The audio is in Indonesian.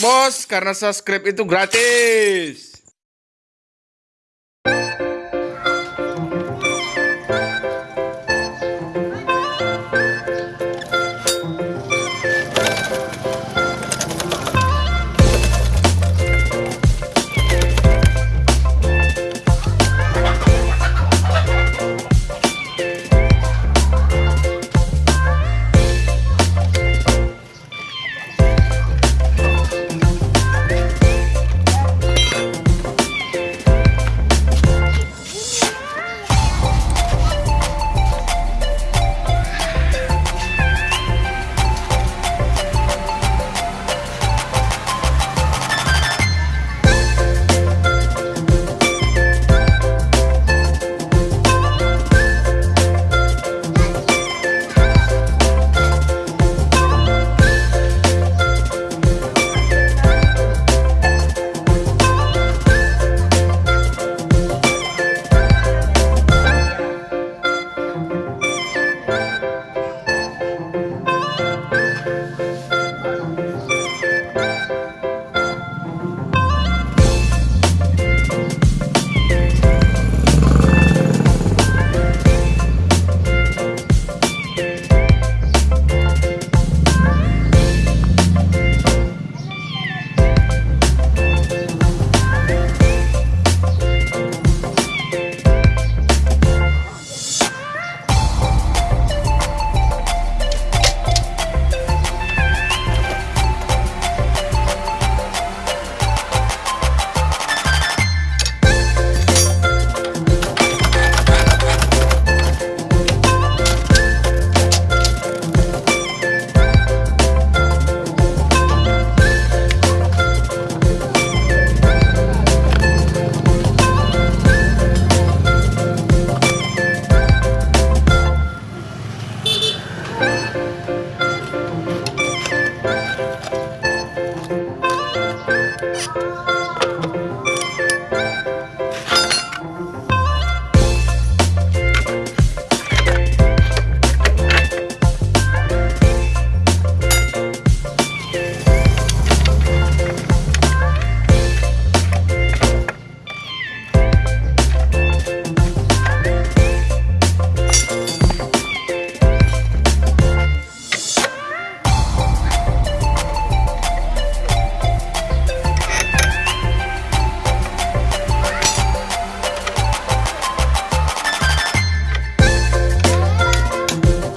bos, karena subscribe itu gratis.